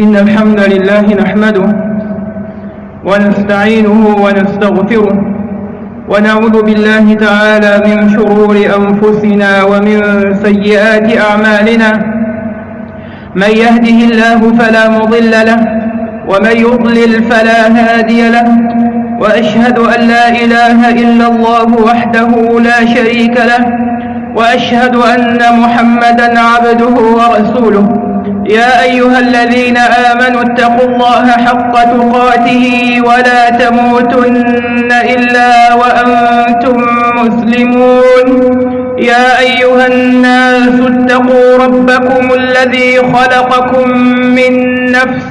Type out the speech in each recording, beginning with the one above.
إن الحمد لله نحمده ونستعينه ونستغفره ونعوذ بالله تعالى من شرور أنفسنا ومن سيئات أعمالنا. من يهده الله فلا مضل له ومن يضلل فلا هادي له وأشهد أن لا إله إلا الله وحده لا شريك له وأشهد أن محمدا عبده ورسوله. يا أيها الذين آمنوا اتقوا الله حق تقاته ولا تموتن إلا وأنتم مسلمون. يا أيها الناس اتقوا ربكم الذي خلقكم من نفس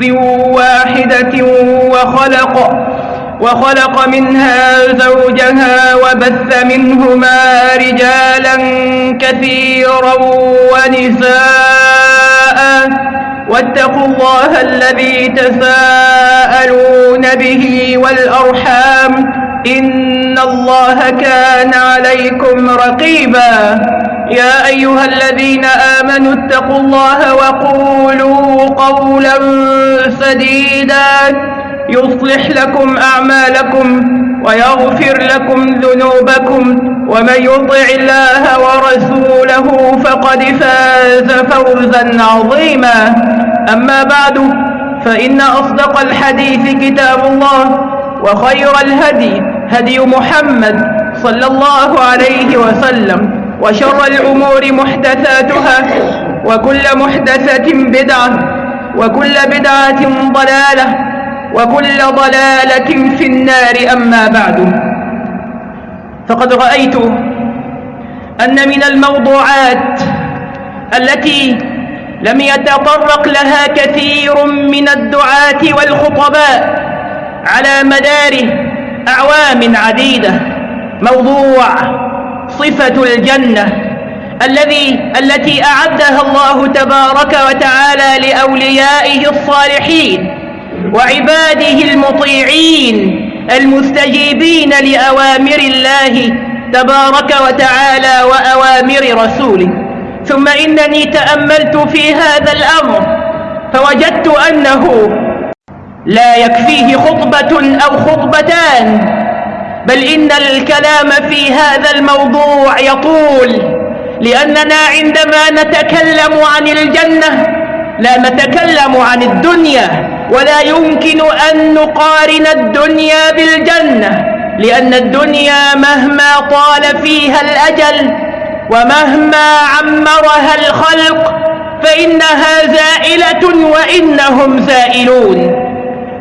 واحدة وخلق وخلق منها زوجها وبث منهما رجالا كثيرا ونساء. واتقوا الله الذي تساءلون به والأرحام إن الله كان عليكم رقيبا. يا أيها الذين آمنوا اتقوا الله وقولوا قولا سديدا. يصلح لكم أعمالكم ويغفر لكم ذنوبكم ومن يطع الله ورسوله فقد فاز فوزا عظيما. أما بعد فإن أصدق الحديث كتاب الله وخير الهدي هدي محمد صلى الله عليه وسلم وشر الأمور محدثاتها وكل محدثة بدعة وكل بدعة ضلالة وكل ضلالة في النار أما بعد. فقد رأيت أن من الموضوعات التي لم يتطرق لها كثير من الدعاة والخطباء على مدار أعوام عديدة. موضوع صفة الجنة الذي التي أعدها الله تبارك وتعالى لأوليائه الصالحين. وعباده المطيعين المستجيبين لأوامر الله تبارك وتعالى وأوامر رسوله. ثم إنني تأملت في هذا الأمر فوجدت أنه لا يكفيه خطبة أو خطبتان بل إن الكلام في هذا الموضوع يطول لأننا عندما نتكلم عن الجنة لا نتكلم عن الدنيا. ولا يمكن أن نقارن الدنيا بالجنة لأن الدنيا مهما طال فيها الأجل ومهما عمرها الخلق فإنها زائلة وإنهم زائلون.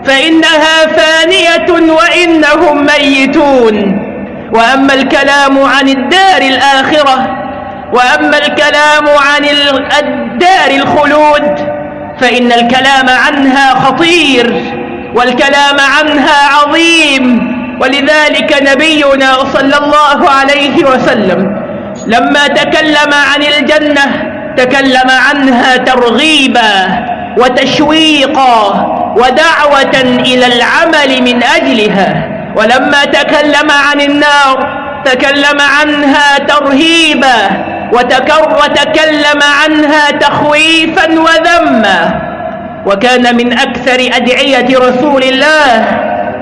فإنها فانية وإنهم ميتون. وأما الكلام عن الدار الآخرة وأما الكلام عن الدار الخلود فإن الكلام عنها خطير والكلام عنها عظيم ولذلك نبينا صلى الله عليه وسلم لما تكلم عن الجنة تكلم عنها ترغيبا وتشويقا ودعوة إلى العمل من أجلها ولما تكلم عن النار تكلم عنها ترهيبا وتكلم عنها تخويفا وذما. وكان من أكثر أدعية رسول الله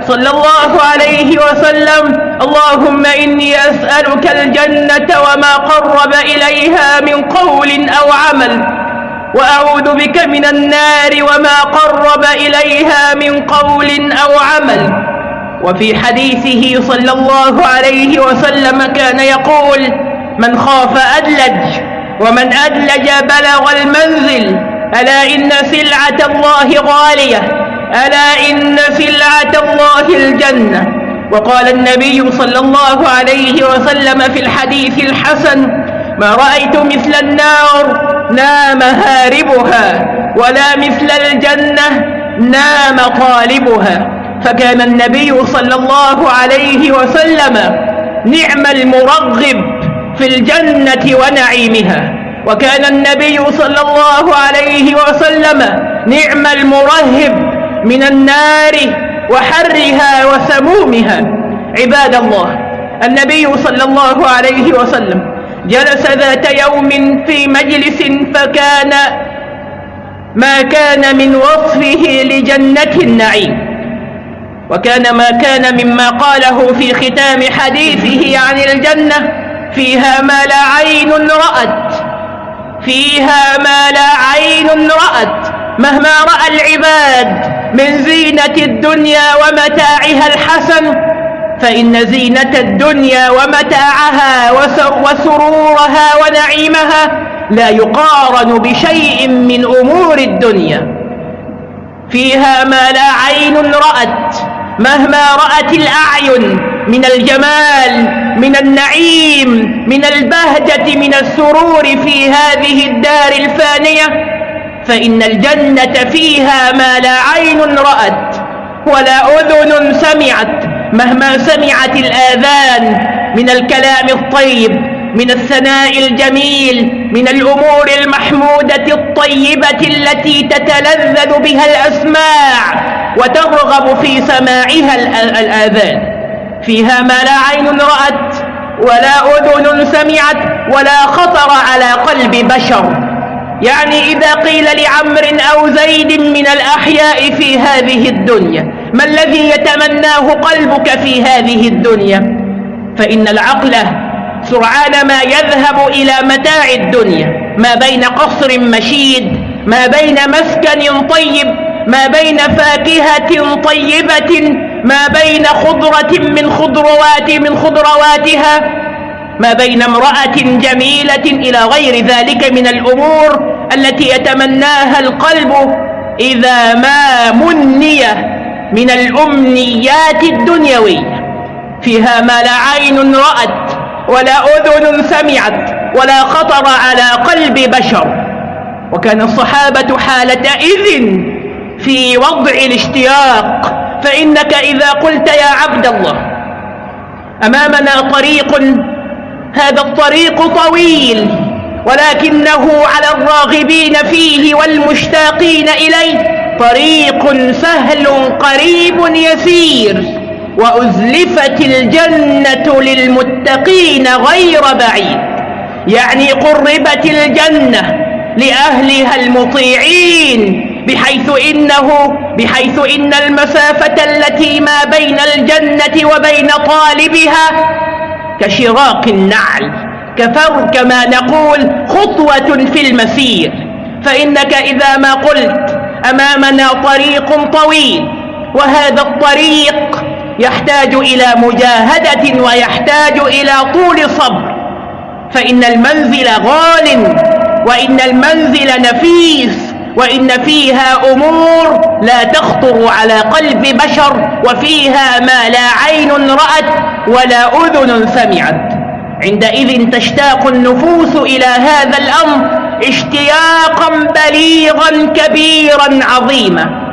صلى الله عليه وسلم اللهم إني أسألك الجنة وما قرب إليها من قول أو عمل وأعوذ بك من النار وما قرب إليها من قول أو عمل. وفي حديثه صلى الله عليه وسلم كان يقول من خاف أدلج ومن أدلج بلغ المنزل ألا إن سلعة الله غالية ألا إن سلعة الله الجنة. وقال النبي صلى الله عليه وسلم في الحديث الحسن ما رأيت مثل النار نام هاربها ولا مثل الجنة نام طالبها فكان النبي صلى الله عليه وسلم نعم المرغب في الجنة ونعيمها. وكان النبي صلى الله عليه وسلم نعم المرهب من النار وحرها وسمومها. عباد الله النبي صلى الله عليه وسلم جلس ذات يوم في مجلس فكان ما كان من وصفه لجنة النعيم. وكان ما كان مما قاله في ختام حديثه عن الجنة فيها ما لا عين رأت فيها ما لا عين رأت. مهما رأى العباد من زينة الدنيا ومتاعها الحسن فإن زينة الدنيا ومتاعها وسرورها ونعيمها لا يقارن بشيء من أمور الدنيا. فيها ما لا عين رأت مهما رأت الأعين من الجمال من النعيم من البهجة من السرور في هذه الدار الفانية. فإن الجنة فيها ما لا عين رأت ولا أذن سمعت مهما سمعت الآذان من الكلام الطيب من الثناء الجميل من الأمور المحمودة الطيبة التي تتلذذ بها الأسماع وترغب في سماعها الآذان. فيها ما لا عين رأت ولا أذن سمعت ولا خطر على قلب بشر. يعني إذا قيل لعمر أو زيد من الأحياء في هذه الدنيا ما الذي يتمناه قلبك في هذه الدنيا؟ فإن العقل سرعان ما يذهب إلى متاع الدنيا ما بين قصر مشيد ما بين مسكن طيب ما بين فاكهة طيبة ما بين خضرة من خضروات من خضرواتها ما بين امرأة جميلة إلى غير ذلك من الأمور التي يتمناها القلب إذا ما مني من الأمنيات الدنيوية. فيها ما لا عين رأت ولا أذن سمعت ولا خطر على قلب بشر. وكان الصحابة حالة إذن في وضع الاشتياق فإنك إذا قلت يا عبد الله أمامنا طريق هذا الطريق طويل ولكنه على الراغبين فيه والمشتاقين إليه طريق سهل قريب يسير وأزلفت الجنة للمتقين غير بعيد. يعني قربت الجنة لأهلها المطيعين بحيث إنه بحيث إن المسافة التي ما بين الجنة وبين طالبها كشراق النعل كفر كما نقول خطوة في المسير. فإنك إذا ما قلت أمامنا طريق طويل وهذا الطريق يحتاج إلى مجاهدة ويحتاج إلى طول صبر. فإن المنزل غال وإن المنزل نفيس وإن فيها أمور لا تخطر على قلب بشر وفيها ما لا عين رأت ولا أذن سمعت. عندئذ تشتاق النفوس إلى هذا الأمر اشتياقا بليغا كبيرا عظيما.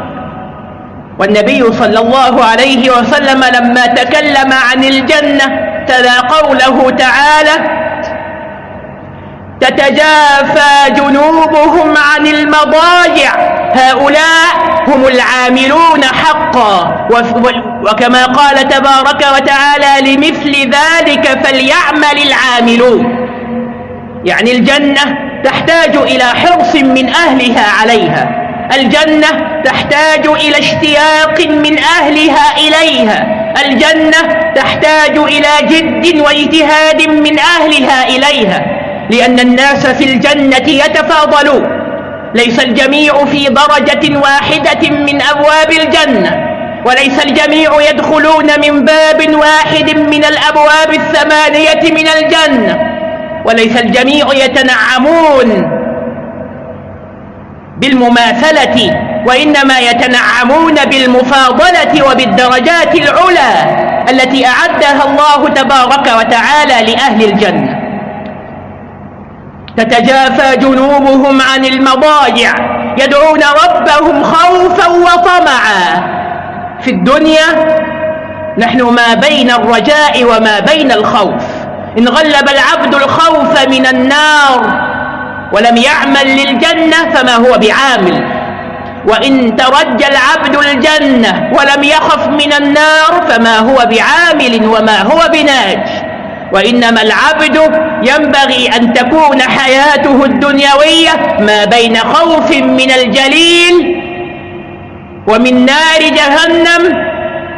والنبي صلى الله عليه وسلم لما تكلم عن الجنة تلا قوله تعالى تتجافى جنوبهم عن المضاجع. هؤلاء هم العاملون حقا. وكما قال تبارك وتعالى لمثل ذلك فليعمل العاملون. يعني الجنة تحتاج إلى حرص من أهلها عليها. الجنة تحتاج إلى اشتياق من أهلها إليها. الجنة تحتاج إلى جد وإجتهاد من أهلها إليها. لأن الناس في الجنة يتفاضلون. ليس الجميع في درجة واحدة من أبواب الجنة وليس الجميع يدخلون من باب واحد من الأبواب الثمانية من الجنة وليس الجميع يتنعمون بالمماثلة وإنما يتنعمون بالمفاضلة وبالدرجات العلى التي أعدها الله تبارك وتعالى لأهل الجنة. تتجافى جنوبهم عن المضاجع يدعون ربهم خوفا وطمعا. في الدنيا نحن ما بين الرجاء وما بين الخوف. إن غلب العبد الخوف من النار ولم يعمل للجنة فما هو بعامل. وإن ترجى العبد الجنة ولم يخف من النار فما هو بعامل وما هو بناج. وإنما العبد ينبغي أن تكون حياته الدنيوية ما بين خوف من الجليل ومن نار جهنم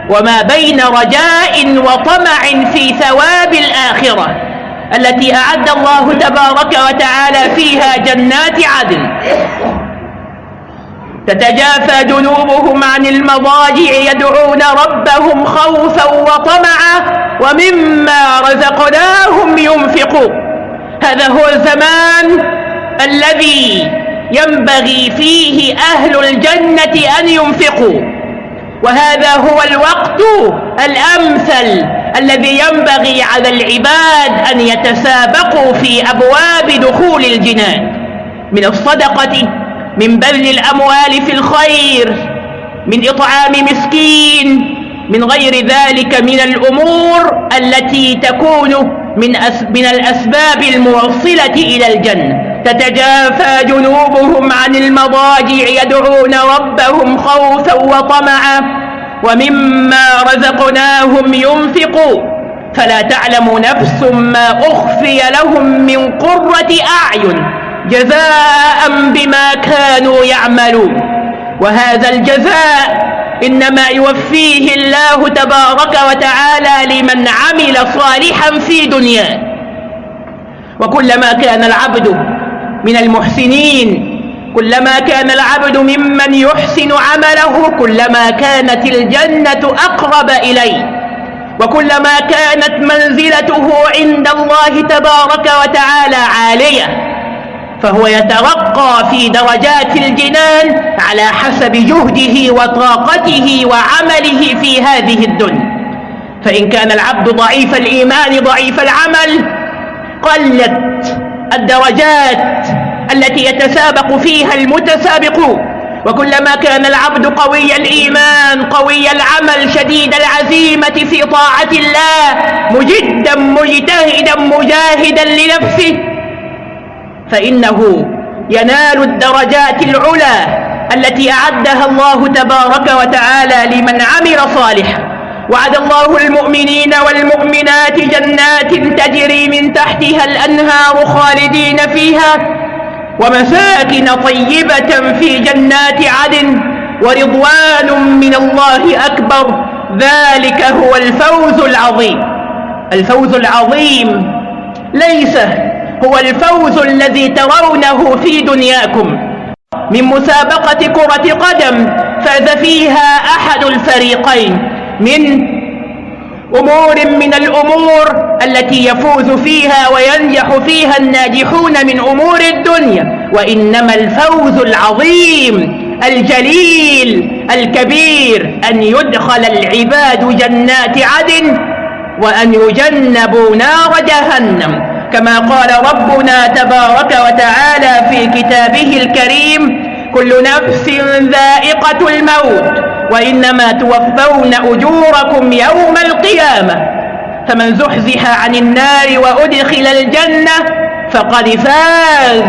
وما بين رجاء وطمع في ثواب الآخرة التي أعد الله تبارك وتعالى فيها جنات عدن. تتجافى جنوبهم عن المضاجع يدعون ربهم خوفا وطمعا ومما رزقناهم ينفقون. هذا هو الزمان الذي ينبغي فيه أهل الجنة أن ينفقوا. وهذا هو الوقت الأمثل الذي ينبغي على العباد أن يتسابقوا في أبواب دخول الجنان. من الصدقة من بذل الأموال في الخير من إطعام مسكين من غير ذلك من الأمور التي تكون من, أس من الأسباب الموصلة إلى الجنة. تتجافى جنوبهم عن المضاجع يدعون ربهم خوفا وطمعا. ومما رزقناهم ينفقون. فلا تعلم نفس ما أخفي لهم من قرة أعين. جزاء بما كانوا يعملون. وهذا الجزاء إنما يوفيه الله تبارك وتعالى لمن عمل صالحا في دنياه. وكلما كان العبد من المحسنين كلما كان العبد ممن يحسن عمله كلما كانت الجنة أقرب إليه. وكلما كانت منزلته عند الله تبارك وتعالى عالية. فهو يترقى في درجات الجنان على حسب جهده وطاقته وعمله في هذه الدنيا. فإن كان العبد ضعيف الإيمان ضعيف العمل قلت الدرجات التي يتسابق فيها المتسابقون. وكلما كان العبد قوي الإيمان قوي العمل شديد العزيمة في طاعة الله مجدا مجتهدا مجاهدا لنفسه فإنه ينال الدرجات العلى التي أعدها الله تبارك وتعالى لمن عمل صالحا. وعد الله المؤمنين والمؤمنات جنات تجري من تحتها الأنهار خالدين فيها. ومساكن طيبة في جنات عدن ورضوان من الله أكبر. ذلك هو الفوز العظيم. الفوز العظيم ليس هو الفوز الذي ترونه في دنياكم. من مسابقة كرة قدم فاز فيها أحد الفريقين من أمور من الأمور التي يفوز فيها وينجح فيها الناجحون من أمور الدنيا وإنما الفوز العظيم الجليل الكبير أن يدخل العباد جنات عدن وأن يجنبوا نار جهنم. كما قال ربنا تبارك وتعالى في كتابه الكريم كل نفس ذائقة الموت وإنما توفون أجوركم يوم القيامة. فمن زحزح عن النار وأدخل الجنة فقد فاز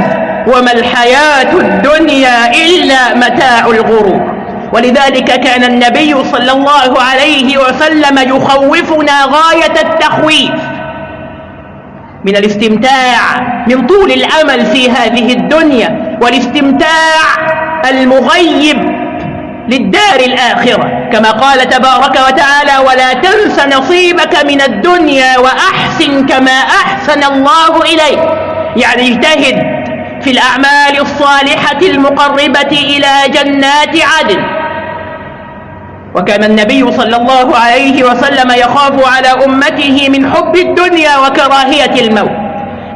وما الحياة الدنيا إلا متاع الغرور. ولذلك كان النبي صلى الله عليه وسلم يخوفنا غاية التخويف. من الاستمتاع من طول الأمل في هذه الدنيا والاستمتاع المغيب للدار الآخرة. كما قال تبارك وتعالى ولا تنس نصيبك من الدنيا وأحسن كما أحسن الله إليك. يعني اجتهد في الأعمال الصالحة المقربة إلى جنات عدن. وكان النبي صلى الله عليه وسلم يخاف على أمته من حب الدنيا وكراهية الموت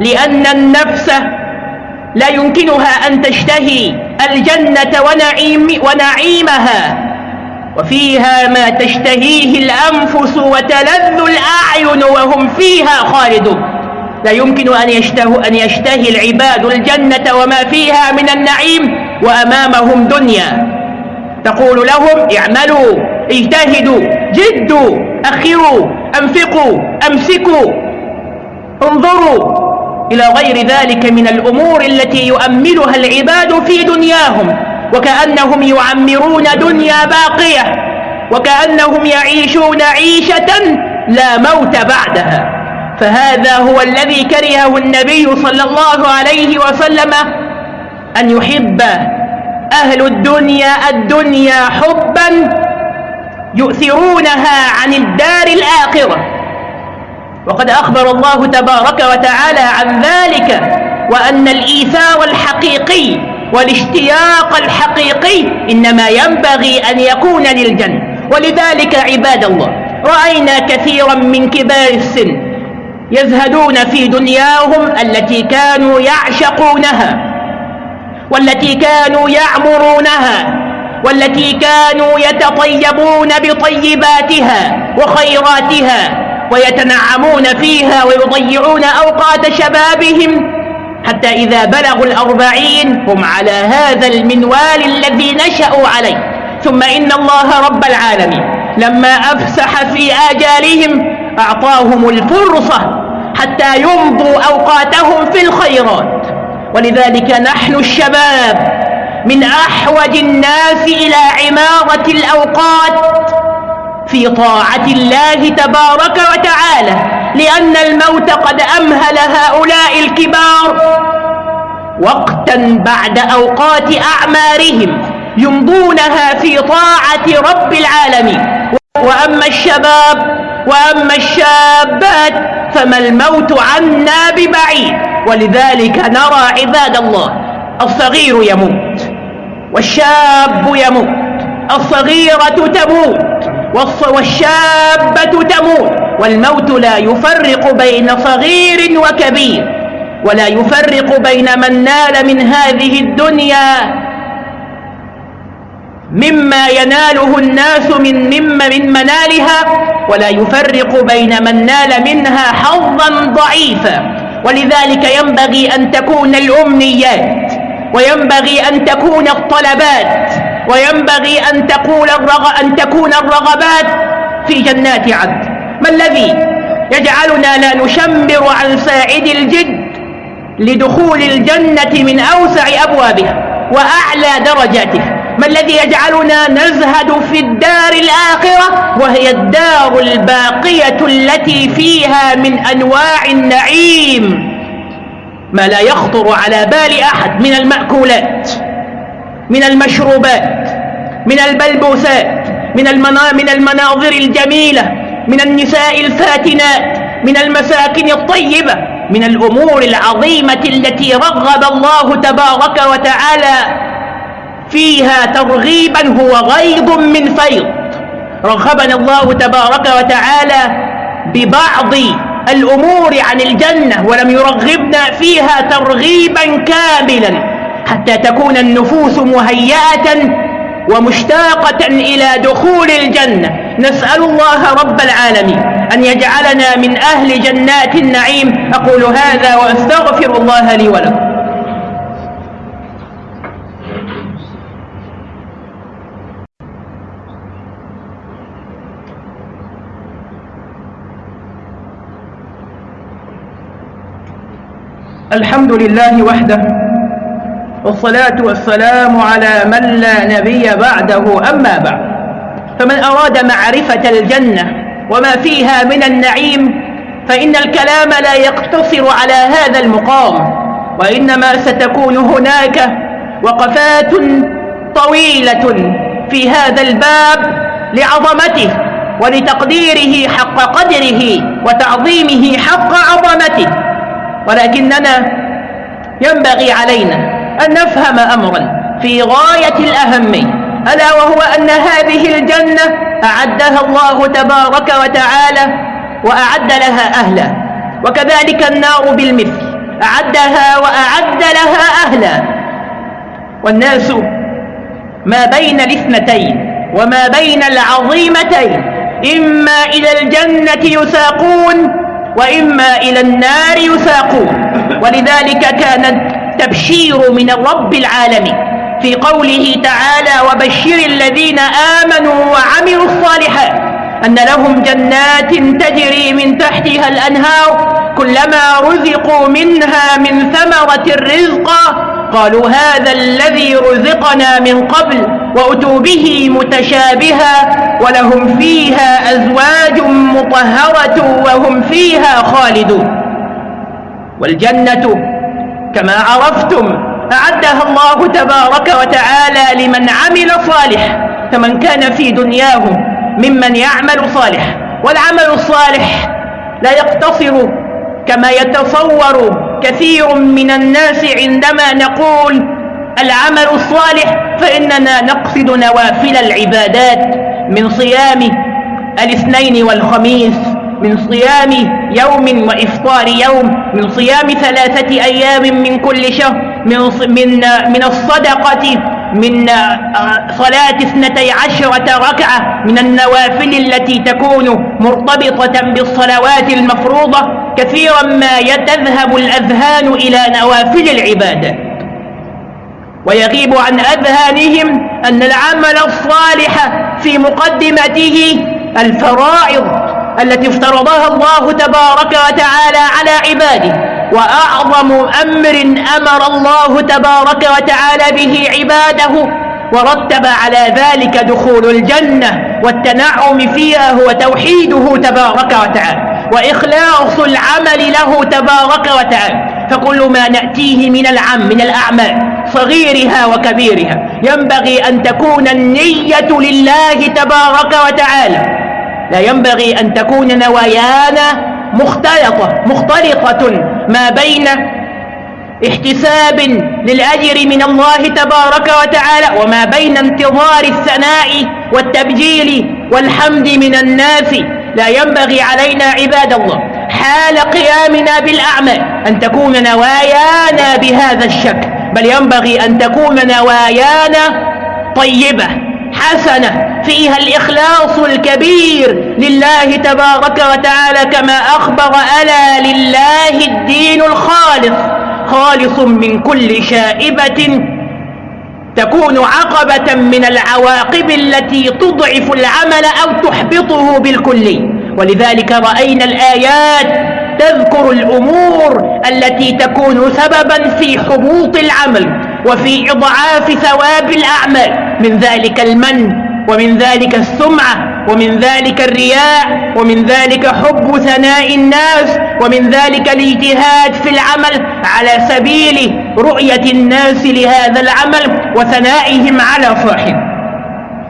لأن النفس لا يمكنها أن تشتهي الجنة ونعيم ونعيمها وفيها ما تشتهيه الأنفس وتلذ الأعين وهم فيها خالدون. لا يمكن أن, يشته أن يشتهي العباد الجنة وما فيها من النعيم وأمامهم دنيا. تقول لهم اعملوا اجتهدوا جدوا أخروا أنفقوا أمسكوا. انظروا إلى غير ذلك من الأمور التي يؤملها العباد في دنياهم وكأنهم يعمرون دنيا باقية وكأنهم يعيشون عيشة لا موت بعدها. فهذا هو الذي كرهه النبي صلى الله عليه وسلم أن يحب أهل الدنيا الدنيا حبا يؤثرونها عن الدار الآخرة. وقد أخبر الله تبارك وتعالى عن ذلك وأن الإيثار الحقيقي والاشتياق الحقيقي إنما ينبغي أن يكون للجنة ولذلك عباد الله رأينا كثيرا من كبار السن يزهدون في دنياهم التي كانوا يعشقونها. والتي كانوا يعمرونها والتي كانوا يتطيبون بطيباتها وخيراتها ويتنعمون فيها ويضيعون أوقات شبابهم حتى إذا بلغوا الأربعين هم على هذا المنوال الذي نشأوا عليه. ثم إن الله رب العالمين لما أفسح في آجالهم أعطاهم الفرصة حتى يمضوا أوقاتهم في الخيرات. ولذلك نحن الشباب من أحوج الناس إلى عمارة الأوقات في طاعة الله تبارك وتعالى لأن الموت قد أمهل هؤلاء الكبار وقتا بعد أوقات أعمارهم يمضونها في طاعة رب العالمين. وأما الشباب وأما الشابات فما الموت عنا ببعيد. ولذلك نرى عباد الله الصغير يموت والشاب يموت الصغيرة تموت والشابة تموت. والموت لا يفرق بين صغير وكبير ولا يفرق بين من نال من هذه الدنيا مما يناله الناس من مما من منالها ولا يفرق بين من نال منها حظا ضعيفا. ولذلك ينبغي أن تكون الأمنيات وينبغي أن تكون الطلبات وينبغي أن, تقول الرغ... أن تكون الرغبات في جنات عدن. ما الذي يجعلنا لا نشمر عن ساعد الجد لدخول الجنة من أوسع أبوابها وأعلى درجاتها؟ ما الذي يجعلنا نزهد في الدار الآخرة؟ وهي الدار الباقية التي فيها من أنواع النعيم. ما لا يخطر على بال أحد من المأكولات من المشروبات من البلبوسات من, المنا من المناظر الجميلة من النساء الفاتنات من المساكن الطيبة من الأمور العظيمة التي رغب الله تبارك وتعالى فيها ترغيبا هو غيض من فيض. رغبنا الله تبارك وتعالى ببعض الأمور عن الجنة ولم يرغبنا فيها ترغيبا كاملا حتى تكون النفوس مهيئة ومشتاقة إلى دخول الجنة. نسأل الله رب العالمين أن يجعلنا من أهل جنات النعيم. أقول هذا وأستغفر الله لي ولكم. الحمد لله وحده والصلاة والسلام على من لا نبي بعده أما بعد. فمن أراد معرفة الجنة وما فيها من النعيم فإن الكلام لا يقتصر على هذا المقام وإنما ستكون هناك وقفات طويلة في هذا الباب لعظمته ولتقديره حق قدره وتعظيمه حق عظمته. ولكننا ينبغي علينا أن نفهم أمرا في غاية الأهمية ألا وهو أن هذه الجنة أعدها الله تبارك وتعالى وأعد لها أهلا وكذلك النار بالمثل أعدها وأعد لها أهلا. والناس ما بين الاثنتين وما بين العظيمتين إما إلى الجنة يساقون وإما إلى النار يساقون. ولذلك كان التبشير من الرب العالمين في قوله تعالى وبشر الذين آمنوا وعملوا الصالحات أن لهم جنات تجري من تحتها الأنهار كلما رزقوا منها من ثمرة الرزق قالوا هذا الذي رزقنا من قبل وأتوا به متشابها ولهم فيها أزواج مطهرة وهم فيها خالدون. والجنة كما عرفتم أعدها الله تبارك وتعالى لمن عمل صالح فمن كان في دنياه ممن يعمل صالح والعمل الصالح لا يقتصر كما يتصور كثير من الناس عندما نقول العمل الصالح فإننا نقصد نوافل العبادات من صيام الاثنين والخميس من صيام يوم وإفطار يوم من صيام ثلاثة أيام من كل شهر من, من, من الصدقة من آه، صلاة اثنتي عشرة ركعة من النوافل التي تكون مرتبطة بالصلوات المفروضة كثيرا ما يتذهب الأذهان إلى نوافل العبادة ويغيب عن أذهانهم أن العمل الصالح في مقدمته الفرائض التي افترضها الله تبارك وتعالى على عباده. وأعظم أمر أمر الله تبارك وتعالى به عباده ورتب على ذلك دخول الجنة والتنعم فيها هو توحيده تبارك وتعالى وإخلاص العمل له تبارك وتعالى. فكل ما نأتيه من العم من الأعمال صغيرها وكبيرها ينبغي أن تكون النية لله تبارك وتعالى. لا ينبغي أن تكون نوايانا مختلطة مختلطة ما بين احتساب للأجر من الله تبارك وتعالى وما بين انتظار الثناء والتبجيل والحمد من الناس. لا ينبغي علينا عباد الله حال قيامنا بالأعمال أن تكون نوايانا بهذا الشكل بل ينبغي أن تكون نوايانا طيبة حسنة فيها الإخلاص الكبير لله تبارك وتعالى كما أخبر ألا لله الدين الخالص خالص من كل شائبة تكون عقبة من العواقب التي تضعف العمل أو تحبطه بالكلي ولذلك رأينا الآيات تذكر الأمور التي تكون سببا في حبوط العمل وفي إضعاف ثواب الأعمال. من ذلك المن ومن ذلك السمعة ومن ذلك الرياء ومن ذلك حب ثناء الناس ومن ذلك الاجتهاد في العمل على سبيل رؤية الناس لهذا العمل وثنائهم على صاحبه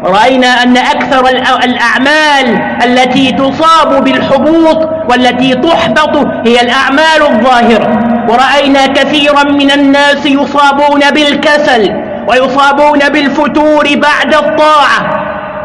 رأينا أن أكثر الأعمال التي تصاب بالحبوط والتي تحبط هي الأعمال الظاهرة. ورأينا كثيرا من الناس يصابون بالكسل ويصابون بالفتور بعد الطاعة.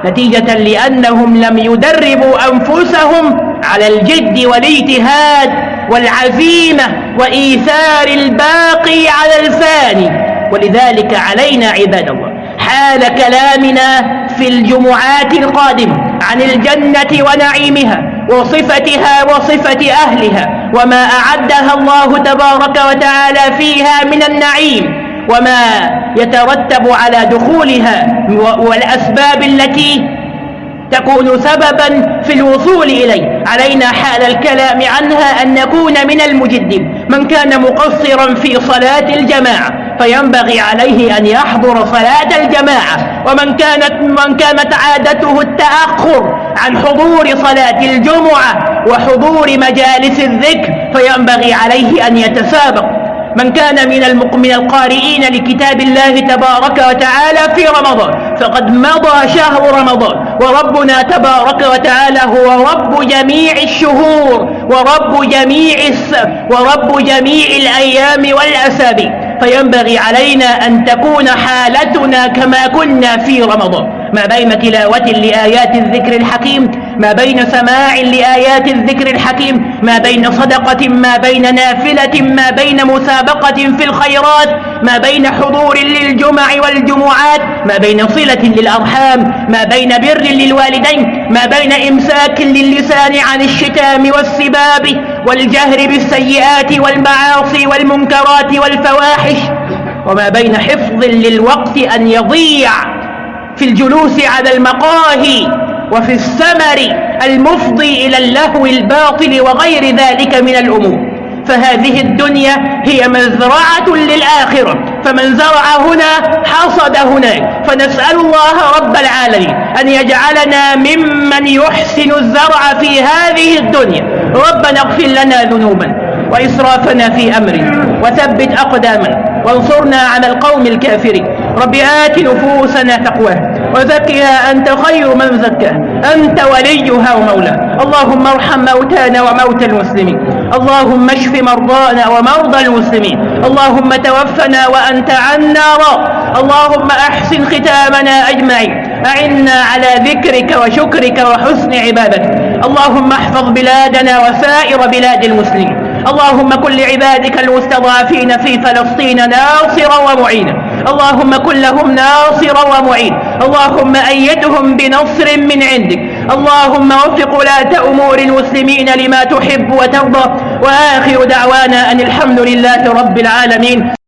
نتيجة لأنهم لم يدربوا أنفسهم على الجد والاجتهاد والعزيمة وإيثار الباقي على الفاني. ولذلك علينا عباد الله حال كلامنا في الجمعات القادمة عن الجنة ونعيمها وصفتها وصفة أهلها وما أعدها الله تبارك وتعالى فيها من النعيم. وما يترتب على دخولها والأسباب التي تكون سببا في الوصول إليه. علينا حال الكلام عنها أن نكون من المجدين. من كان مقصرا في صلاة الجماعة فينبغي عليه أن يحضر صلاة الجماعة. ومن كانت, من كانت عادته التأخر عن حضور صلاة الجمعة وحضور مجالس الذكر فينبغي عليه أن يتسابق. من كان من من القارئين لكتاب الله تبارك وتعالى في رمضان. فقد مضى شهر رمضان. وربنا تبارك وتعالى هو رب جميع الشهور ورب جميع ورب جميع الأيام والأسابيع. فينبغي علينا أن تكون حالتنا كما كنا في رمضان. ما بين تلاوة لآيات الذكر الحكيم ما بين سماع لآيات الذكر الحكيم ما بين صدقة ما بين نافلة ما بين مسابقة في الخيرات ما بين حضور للجمع والجمعات ما بين صلة للأرحام ما بين بر للوالدين ما بين إمساك للسان عن الشتام والسباب والجهر بالسيئات والمعاصي والمنكرات والفواحش وما بين حفظ للوقت أن يضيع في الجلوس على المقاهي وفي السمر المفضي إلى اللهو الباطل وغير ذلك من الأمور. فهذه الدنيا هي مزرعة للآخرة. فمن زرع هنا حصد هناك. فنسأل الله رب العالمين أن يجعلنا ممن يحسن الزرع في هذه الدنيا. ربنا اغفر لنا ذنوبنا وإسرافنا في أمرنا. وثبت أقدامنا. وانصرنا على القوم الكافرين. رب آت نفوسنا تقواها. وزكها أنت خير من زكاها أنت وليها ومولاها. اللهم ارحم موتانا وموتى المسلمين. اللهم اشف مرضانا ومرضى المسلمين. اللهم توفنا وأنت عنا راض اللهم أحسن ختامنا أجمعين. أعنا على ذكرك وشكرك وحسن عبادتك. اللهم احفظ بلادنا وسائر بلاد المسلمين. اللهم كن لعبادك المستضعفين في فلسطين ناصرا ومعينا. اللهم كن لهم ناصرا ومعين. اللهم أيدهم بنصر من عندك. اللهم وفق ولاة أمور المسلمين لما تحب وترضى. وآخر دعوانا أن الحمد لله رب العالمين.